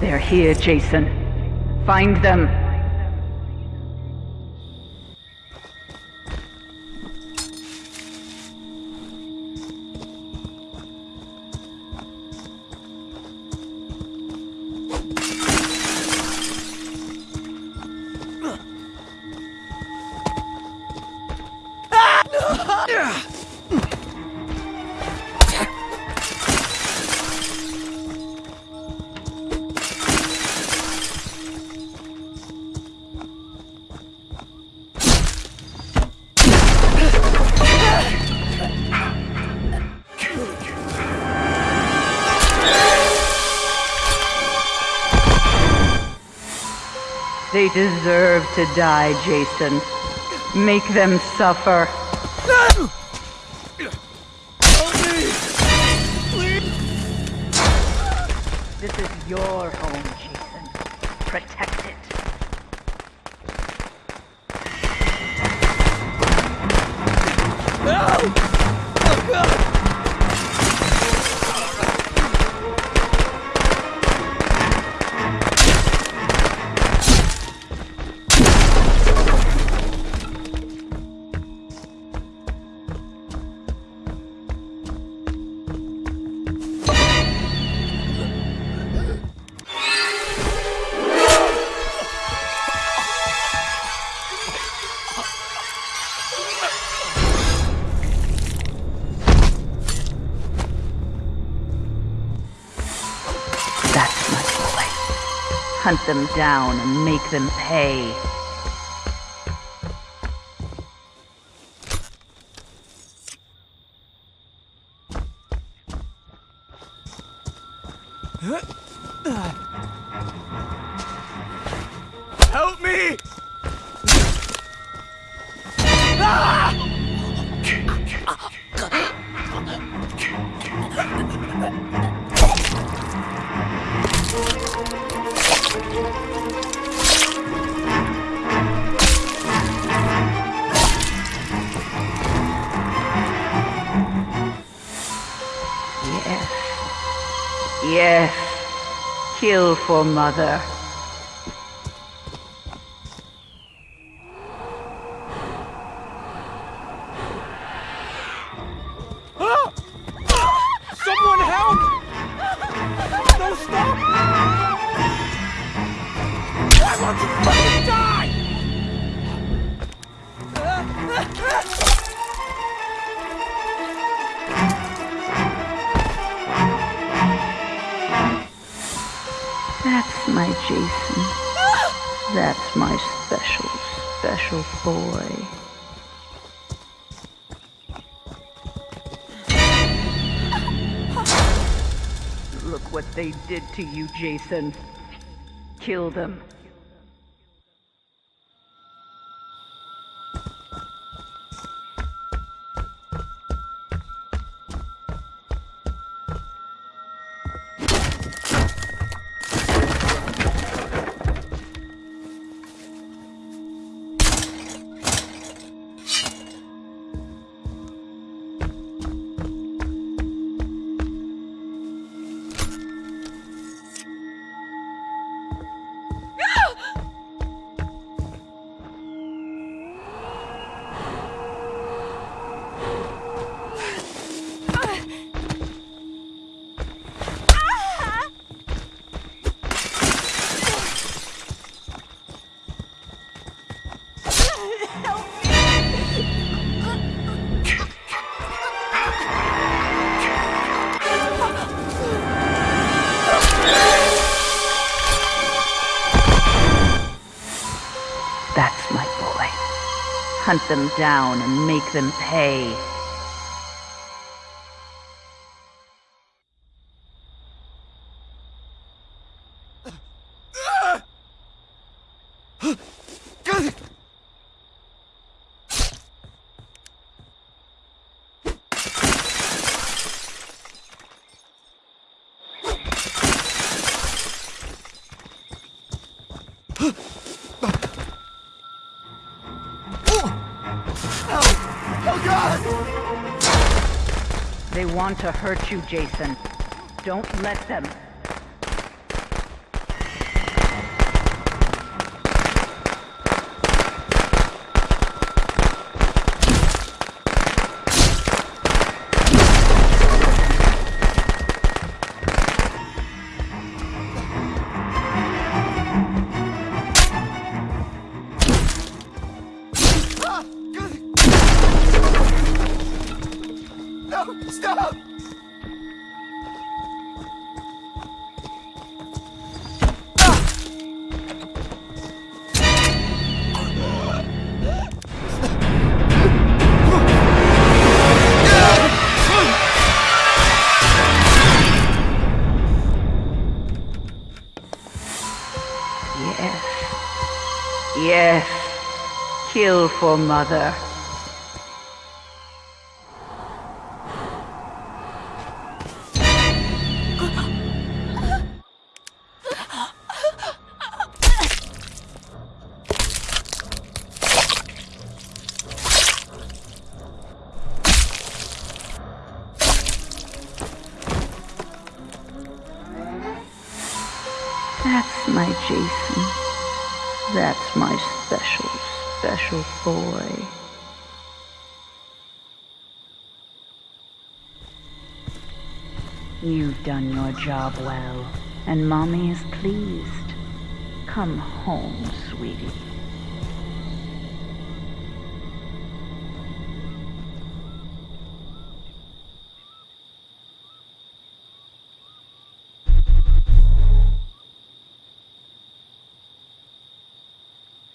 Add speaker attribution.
Speaker 1: They're here, Jason. Find them. They deserve to die, Jason. Make them suffer. This is your home, Jason. Protect it. That's Hunt them down and make them pay.
Speaker 2: Help me!
Speaker 1: Yes. Kill for mother.
Speaker 2: Someone help! No, stop! I want to fucking die!
Speaker 1: That's my Jason. That's my special, special boy. Look what they did to you, Jason. Kill them. Hunt them down and make them pay. They want to hurt you, Jason. Don't let them.
Speaker 2: Stop!
Speaker 1: Yes. Yes. Kill for mother. That's my Jason. That's my special, special boy. You've done your job well, and Mommy is pleased. Come home, sweetie.